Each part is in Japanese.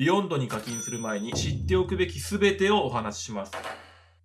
Vyond に課金する前に知っておくべき全てをお話しします。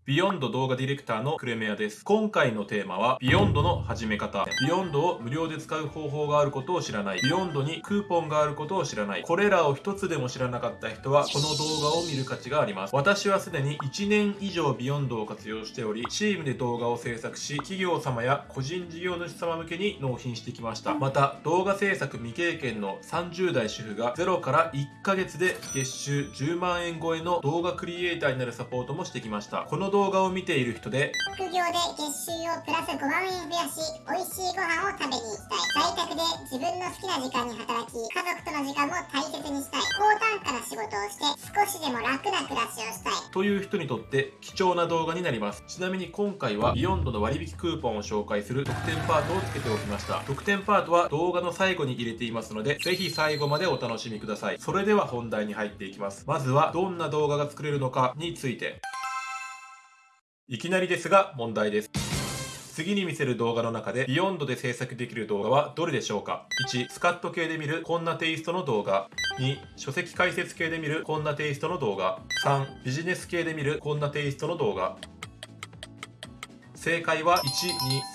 Vyond 動画ディレクターのクレメアです。今回のテーマは、 Vyond の始め方。 Vyond を無料で使う方法があることを知らない。 Vyond にクーポンがあることを知らない。これらを一つでも知らなかった人は、この動画を見る価値があります。私はすでに1年以上 Vyond を活用しており、チームで動画を制作し、企業様や個人事業主様向けに納品してきました。また、動画制作未経験の30代主婦が0から1ヶ月で月収10万円超えの動画クリエイターになるサポートもしてきました。この動画を見ている人で副業で月収をプラス5万円増やし美味しいご飯を食べに行きたい在宅で自分の好きな時間に働き家族との時間も大切にしたい高単価な仕事をして少しでも楽な暮らしをしたいという人にとって貴重な動画になります。ちなみに今回はビヨンドの割引クーポンを紹介する特典パートをつけておきました。特典パートは動画の最後に入れていますのでぜひ最後までお楽しみください。それでは本題に入っていきます。まずはどんな動画が作れるのかについて。いきなりですが問題です。次に見せる動画の中で、 Vyond で制作できる動画はどれでしょうか ?1、スカッと系で見るこんなテイストの動画。2、書籍解説系で見るこんなテイストの動画。3、ビジネス系で見るこんなテイストの動画。正解は1、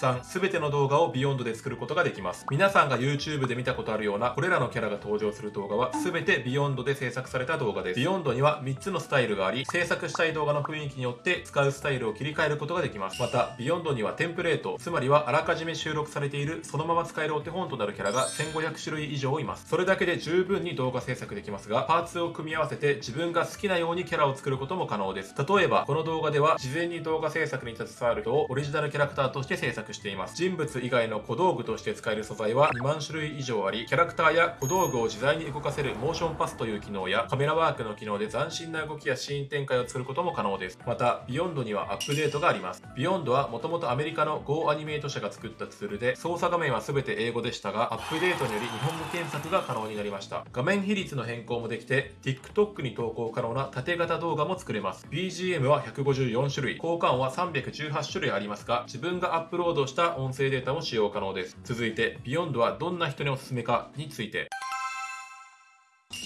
2、3すべての動画を Vyond で作ることができます。皆さんが YouTube で見たことあるようなこれらのキャラが登場する動画はすべて Vyond で制作された動画です。 Vyond には3つのスタイルがあり、制作したい動画の雰囲気によって使うスタイルを切り替えることができます。また、 Vyond にはテンプレート、つまりはあらかじめ収録されているそのまま使えるお手本となるキャラが1500種類以上います。それだけで十分に動画制作できますが、パーツを組み合わせて自分が好きなようにキャラを作ることも可能です。例えば、この動画では事前に動画制作に携わる人をオリジナルキャラクターとして制作しています。人物以外の小道具として使える素材は2万種類以上あり、キャラクターや小道具を自在に動かせるモーションパスという機能や、カメラワークの機能で斬新な動きやシーン展開を作ることも可能です。また、 Vyond にはアップデートがあります。 Vyond はもともとアメリカの Go アニメート社が作ったツールで、操作画面は全て英語でしたが、アップデートにより日本語検索が可能になりました。画面比率の変更もできて、TikTok に投稿可能な縦型動画も作れます。BGM は154種類、効果音は318種類ありますますが、自分がアップロードした音声データも使用可能です。続いて、Beyond はどんな人におすすめかについて。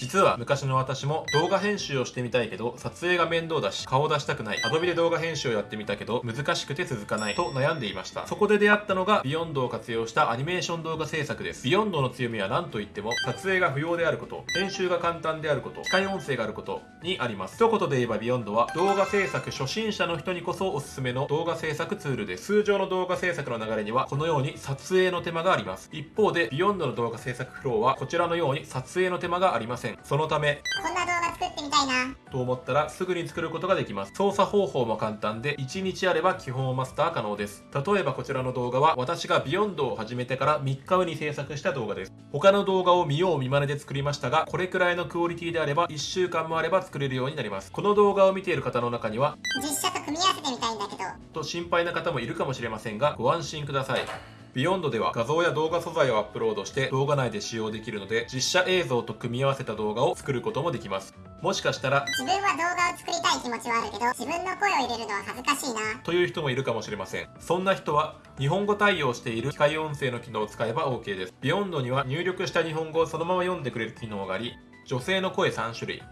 実は昔の私も動画編集をしてみたいけど撮影が面倒だし顔出したくない。Adobe で動画編集をやってみたけど難しくて続かないと悩んでいました。そこで出会ったのが Vyond を活用したアニメーション動画制作です。 Vyond の強みは何といっても撮影が不要であること編集が簡単であること機械音声があることにあります。一言で言えば Vyond は動画制作初心者の人にこそおすすめの動画制作ツールです。通常の動画制作の流れにはこのように撮影の手間があります。一方で Vyond の動画制作フローはこちらのように撮影の手間がありません。そのためこんな動画作ってみたいな。と思ったらすぐに作ることができます。操作方法も簡単で1日あれば基本をマスター可能です。例えばこちらの動画は私が Vyond を始めてから3日後に制作した動画です。他の動画を見よう見まねで作りましたがこれくらいのクオリティであれば1週間もあれば作れるようになります。この動画を見ている方の中には実写と組み合わせてみたいんだけど。と心配な方もいるかもしれませんがご安心ください Vyond では画像や動画素材をアップロードして動画内で使用できるので実写映像と組み合わせた動画を作ることもできます。もしかしたら自分は動画を作りたい気持ちはあるけど自分の声を入れるのは恥ずかしいな。という人もいるかもしれません。そんな人は日本語対応している機械音声の機能を使えば OK ですビヨンドには入力した日本語をそのまま読んでくれる機能があり女性の声3種類。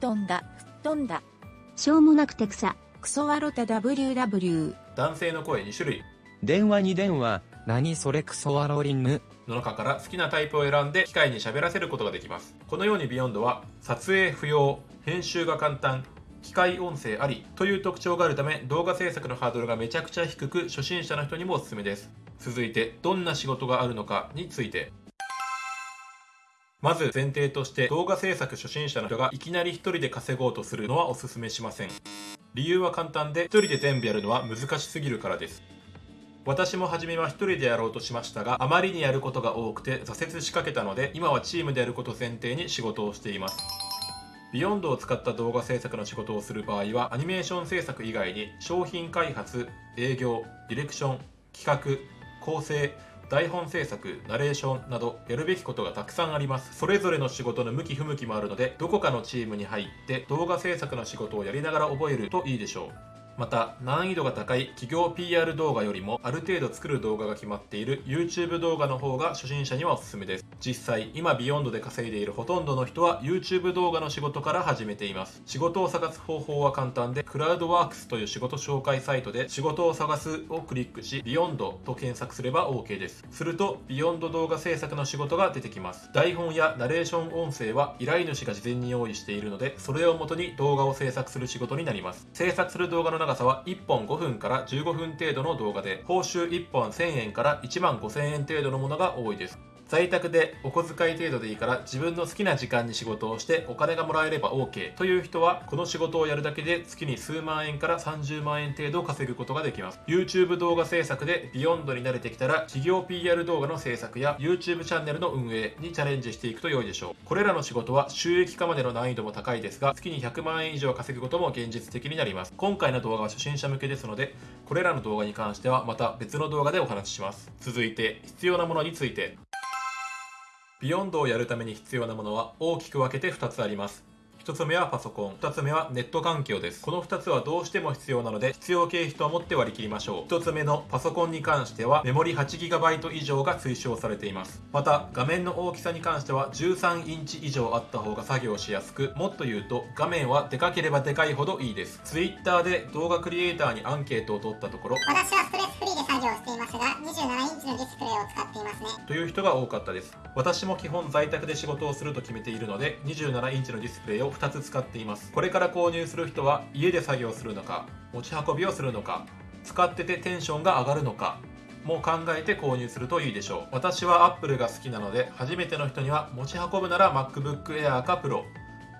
布団だ布団だ。しょうもなくて草。クソワロタ WW 男性の声2種類。電話に電話何それクソワロリンヌの中から好きなタイプを選んで機械に喋らせることができます。このようにビヨンドは撮影不要編集が簡単機械音声ありという特徴があるため動画制作のハードルがめちゃくちゃ低く初心者の人にもおすすめです。続いてどんな仕事があるのかについて。まず前提として動画制作初心者の人がいきなり一人で稼ごうとするのはおすすめしません。理由は簡単で一人で全部やるのは難しすぎるからです。私も初めは一人でやろうとしましたがあまりにやることが多くて挫折しかけたので今はチームでやること前提に仕事をしています。ビヨンドを使った動画制作の仕事をする場合はアニメーション制作以外に商品開発営業ディレクション企画構成台本制作ナレーションなどやるべきことがたくさんあります。それぞれの仕事の向き不向きもあるのでどこかのチームに入って動画制作の仕事をやりながら覚えるといいでしょう。また難易度が高い企業 PR 動画よりもある程度作る動画が決まっている YouTube 動画の方が初心者にはおすすめです。実際今 Vyond で稼いでいるほとんどの人は YouTube 動画の仕事から始めています。仕事を探す方法は簡単でクラウドワークスという仕事紹介サイトで仕事を探すをクリックし Vyond と検索すれば OK です。すると Vyond 動画制作の仕事が出てきます。台本やナレーション音声は依頼主が事前に用意しているのでそれをもとに動画を制作する仕事になります。制作する動画の長さは1本5分から15分程度の動画で報酬1本1000円から1万5000円程度のものが多いです。在宅でお小遣い程度でいいから自分の好きな時間に仕事をしてお金がもらえれば OK という人はこの仕事をやるだけで月に数万円から30万円程度稼ぐことができます。YouTube 動画制作でビヨンドに慣れてきたら企業 PR 動画の制作や YouTube チャンネルの運営にチャレンジしていくと良いでしょう。これらの仕事は収益化までの難易度も高いですが月に100万円以上稼ぐことも現実的になります。今回の動画は初心者向けですのでこれらの動画に関してはまた別の動画でお話しします。続いて必要なものについて。 Vyond をやるために必要なものは大きく分けて2つあります。1つ目はパソコン、2つ目はネット環境です。この2つはどうしても必要なので、必要経費と思って割り切りましょう。1つ目のパソコンに関しては、メモリ 8GB 以上が推奨されています。また、画面の大きさに関しては、13インチ以上あった方が作業しやすく、もっと言うと、画面はでかければでかいほどいいです。Twitter で動画クリエイターにアンケートを取ったところ、私はストレスフリーで作業していますが27インチのディスプレイを使っていますね。という人が多かったです。私も基本在宅で仕事をすると決めているので27インチのディスプレイを2つ使っています。これから購入する人は家で作業するのか持ち運びをするのか使っててテンションが上がるのかも考えて購入するといいでしょう。私は Apple が好きなので初めての人には持ち運ぶなら MacBook Air か Pro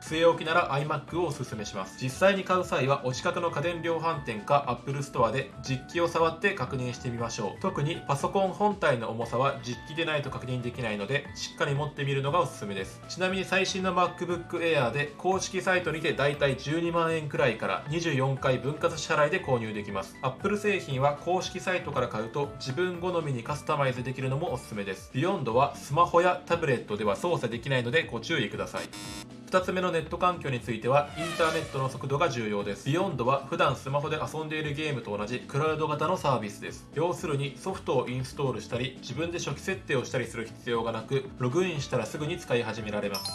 据え置きなら iMac をおすすめします。実際に買う際はお近くの家電量販店か Apple Store で実機を触って確認してみましょう。特にパソコン本体の重さは実機でないと確認できないのでしっかり持ってみるのがおすすめです。ちなみに最新の MacBook Air で公式サイトにてだいたい12万円くらいから24回分割支払いで購入できます。Apple 製品は公式サイトから買うと自分好みにカスタマイズできるのもおすすめです。Beyond はスマホやタブレットでは操作できないのでご注意ください。2つ目のネット環境についてはインターネットの速度が重要です。Beyond は普段スマホで遊んでいるゲームと同じクラウド型のサービスです。要するにソフトをインストールしたり自分で初期設定をしたりする必要がなくログインしたらすぐに使い始められます。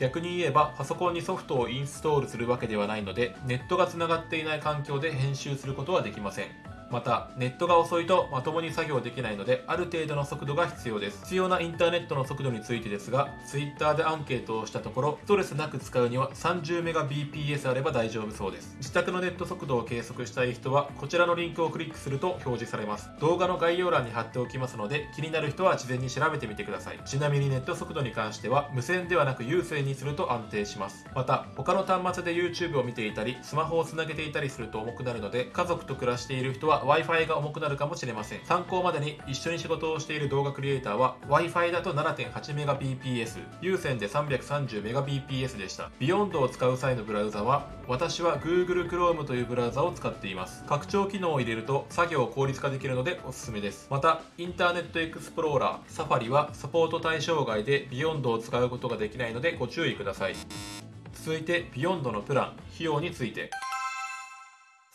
逆に言えばパソコンにソフトをインストールするわけではないのでネットがつながっていない環境で編集することはできません。またネットが遅いとまともに作業できないのである程度の速度が必要です。必要なインターネットの速度についてですが Twitter でアンケートをしたところストレスなく使うには 30Mbps あれば大丈夫そうです。自宅のネット速度を計測したい人はこちらのリンクをクリックすると表示されます。動画の概要欄に貼っておきますので気になる人は事前に調べてみてください。ちなみにネット速度に関しては無線ではなく有線にすると安定します。また他の端末で YouTube を見ていたりスマホをつなげていたりすると重くなるので家族と暮らしている人は Wi-Fi が重くなるかもしれません。参考までに一緒に仕事をしている動画クリエイターは Wi-Fi だと 7.8Mbps 有線で 330Mbps でした。Beyond を使う際のブラウザは私は Google Chrome というブラウザを使っています。拡張機能を入れると作業を効率化できるのでおすすめです。またインターネットエクスプローラー Safari はサポート対象外で Beyond を使うことができないのでご注意ください。続いて Beyond のプラン費用について。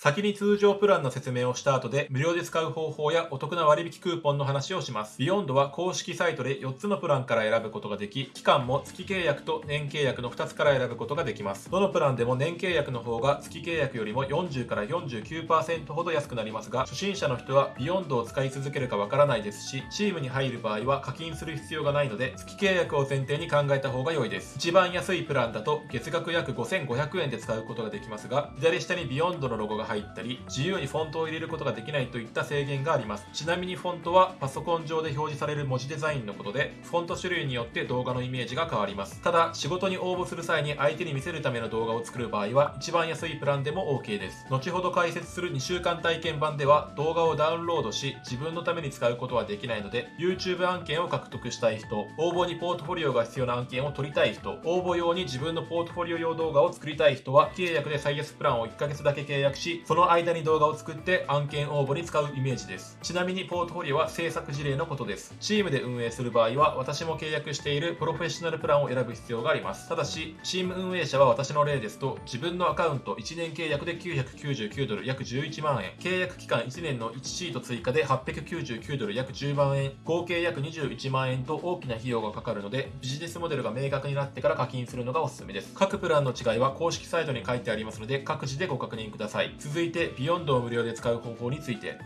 先に通常プランの説明をした後で無料で使う方法やお得な割引クーポンの話をします。Beyond は公式サイトで4つのプランから選ぶことができ、期間も月契約と年契約の2つから選ぶことができます。どのプランでも年契約の方が月契約よりも40から49%ほど安くなりますが、初心者の人は Beyond を使い続けるかわからないですし、チームに入る場合は課金する必要がないので、月契約を前提に考えた方が良いです。一番安いプランだと月額約5500円で使うことができますが、左下に Beyond のロゴが入入ったり自由にフォントを入れることができないといった制限があります。ちなみにフォントはパソコン上で表示される文字デザインのことでフォント種類によって動画のイメージが変わります。ただ仕事に応募する際に相手に見せるための動画を作る場合は一番安いプランでも OK です。後ほど解説する2週間体験版では動画をダウンロードし自分のために使うことはできないので YouTube 案件を獲得したい人応募にポートフォリオが必要な案件を取りたい人応募用に自分のポートフォリオ用動画を作りたい人は契約で最安プランを1ヶ月だけ契約しその間に動画を作って案件応募に使うイメージです。ちなみにポートフォリオは制作事例のことです。チームで運営する場合は、私も契約しているプロフェッショナルプランを選ぶ必要があります。ただし、チーム運営者は私の例ですと、自分のアカウント1年契約で999ドル約11万円、契約期間1年の1シート追加で899ドル約10万円、合計約21万円と大きな費用がかかるので、ビジネスモデルが明確になってから課金するのがおすすめです。各プランの違いは公式サイトに書いてありますので、各自でご確認ください。続続いて、 Vyond を無料で使う方法について。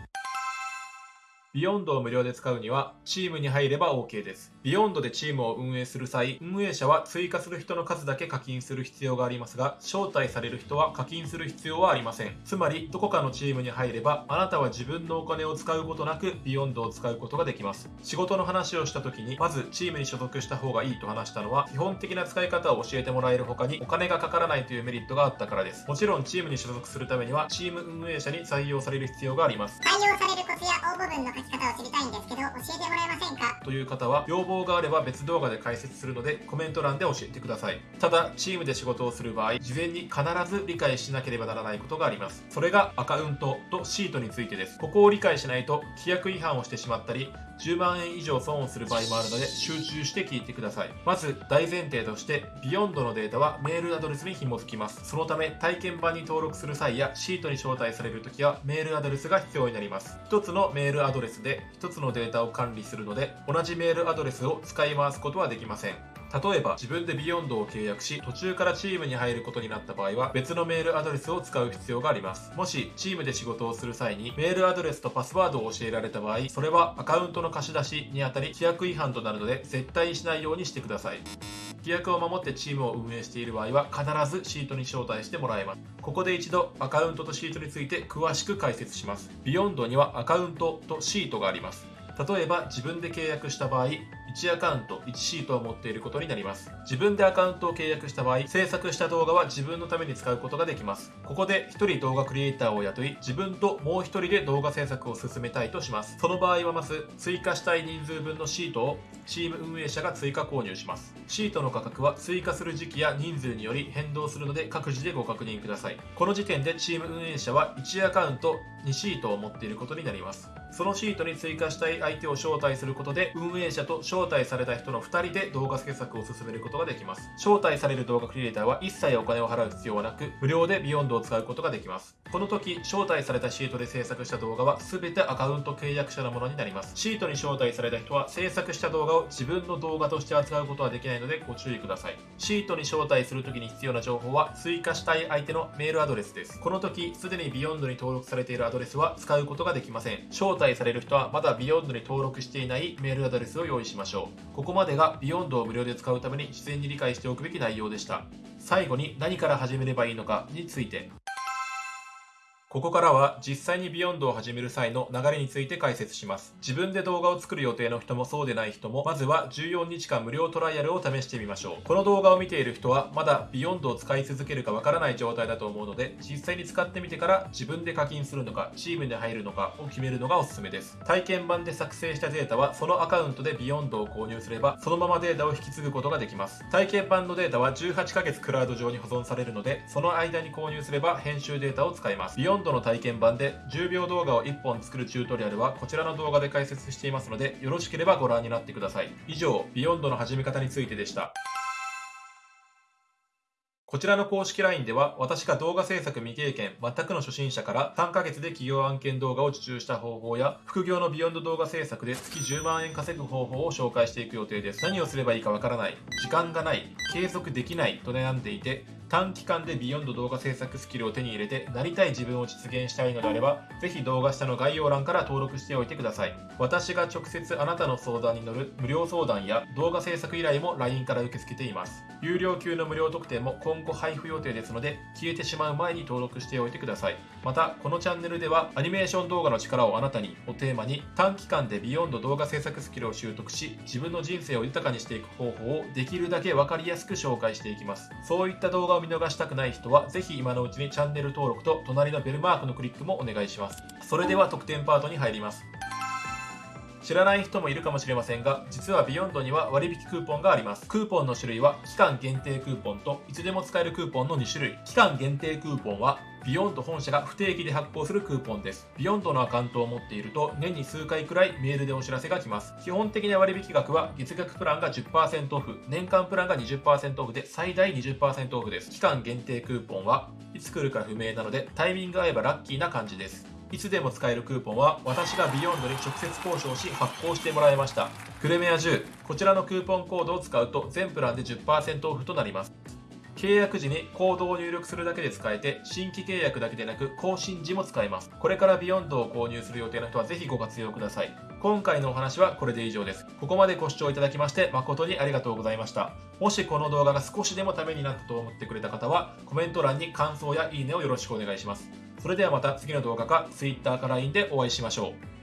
Vyond を無料で使うには、チームに入れば OK です。 Vyond でチームを運営する際、運営者は追加する人の数だけ課金する必要がありますが、招待される人は課金する必要はありません。つまり、どこかのチームに入れば、あなたは自分のお金を使うことなく、 Vyond を使うことができます。仕事の話をした時に、まずチームに所属した方がいいと話したのは、基本的な使い方を教えてもらえる他に、お金がかからないというメリットがあったからです。もちろん、チームに所属するためには、チーム運営者に採用される必要があります。採用されるコツや応募文の書き方を知りたいんですけど、教えてもらえませんか？という方は要望があれば別動画で解説するのでコメント欄で教えてください。ただチームで仕事をする場合事前に必ず理解しなければならないことがあります。それがアカウントとシートについてです。ここを理解しないと規約違反をしてしまったり10万円以上損をする場合もあるので集中して聞いてください。まず大前提として Vyond のデータはメールアドレスに紐付きます。そのため体験版に登録する際やシートに招待される時はメールアドレスが必要になります。1つのメールアドレスで1つのデータを管理するので同じメールアドレスを使い回すことはできません。例えば自分で Vyond を契約し途中からチームに入ることになった場合は別のメールアドレスを使う必要があります。もしチームで仕事をする際にメールアドレスとパスワードを教えられた場合それはアカウントの貸し出しにあたり規約違反となるので絶対にしないようにしてください。規約を守ってチームを運営している場合は必ずシートに招待してもらえます。ここで一度アカウントとシートについて詳しく解説します。 Vyond にはアカウントとシートがあります。例えば自分で契約した場合1アカウント1シートを持っていることになります。自分でアカウントを契約した場合制作した動画は自分のために使うことができます。ここで1人動画クリエイターを雇い自分ともう1人で動画制作を進めたいとします。その場合はまず追加したい人数分のシートをチーム運営者が追加購入します。シートの価格は追加する時期や人数により変動するので各自でご確認ください。この時点でチーム運営者は1アカウント2シートを持っていることになります。そのシートに追加したい相手を招待することで運営者と招招待された人の2人で動画制作を進めることができます。招待される動画クリエイターは一切お金を払う必要はなく無料で Vyond を使うことができます。この時招待されたシートで制作した動画は全てアカウント契約者のものになります。シートに招待された人は制作した動画を自分の動画として扱うことはできないのでご注意ください。シートに招待する時に必要な情報は追加したい相手のメールアドレスです。この時すでに Vyond に登録されているアドレスは使うことができません。招待される人はまだ Vyond に登録していないメールアドレスを用意しましょうここまでが Vyond を無料で使うために事前に理解しておくべき内容でした。最後に何から始めればいいのかについてここからは実際に Vyond を始める際の流れについて解説します。自分で動画を作る予定の人もそうでない人も、まずは14日間無料トライアルを試してみましょう。この動画を見ている人は、まだ Vyond を使い続けるかわからない状態だと思うので、実際に使ってみてから自分で課金するのか、チームに入るのかを決めるのがおすすめです。体験版で作成したデータは、そのアカウントで Vyond を購入すれば、そのままデータを引き継ぐことができます。体験版のデータは18ヶ月クラウド上に保存されるので、その間に購入すれば編集データを使えます。 Vyond の体験版で10秒動画を1本作るチュートリアルはこちらの動画で解説していますのでよろしければご覧になってください。以上 Vyond の始め方についてでした。こちらの公式 LINE では私が動画制作未経験全くの初心者から3ヶ月で企業案件動画を受注した方法や副業の Vyond 動画制作で月10万円稼ぐ方法を紹介していく予定です。何をすればいいかわからない。時間がない。継続できない。と悩んでいて短期間で Vyond 動画制作スキルを手に入れてなりたい自分を実現したいのであればぜひ動画下の概要欄から登録しておいてください。私が直接あなたの相談に乗る無料相談や動画制作依頼も LINE から受け付けています。有料級の無料特典も今後配布予定ですので消えてしまう前に登録しておいてください。またこのチャンネルではアニメーション動画の力をあなたにをテーマに短期間で Vyond 動画制作スキルを習得し自分の人生を豊かにしていく方法をできるだけ分かりやすく紹介していきます。そういった動画を見逃したくない人はぜひ今のうちにチャンネル登録と隣のベルマークのクリックもお願いします。それでは特典パートに入ります。知らない人もいるかもしれませんが実は Vyond には割引クーポンがありますクーポンの種類は期間限定クーポンといつでも使えるクーポンの2種類期間限定クーポンはVyond 本社が不定期で発行するクーポンです。 Vyond のアカウントを持っていると年に数回くらいメールでお知らせが来ます。基本的な割引額は月額プランが10%オフ、年間プランが20%オフで最大20%オフです。期間限定クーポンはいつ来るか不明なのでタイミング合えばラッキーな感じです。いつでも使えるクーポンは私が Vyond に直接交渉し発行してもらいました。クレメア10、こちらのクーポンコードを使うと全プランで10%オフとなります。契約時にコードを入力するだけで使えて新規契約だけでなく更新時も使えます。これからビヨンドを購入する予定の人はぜひご活用ください。今回のお話はこれで以上です。ここまでご視聴いただきまして誠にありがとうございました。もしこの動画が少しでもためになったと思ってくれた方はコメント欄に感想やいいねをよろしくお願いします。それではまた次の動画か Twitter か LINE でお会いしましょう。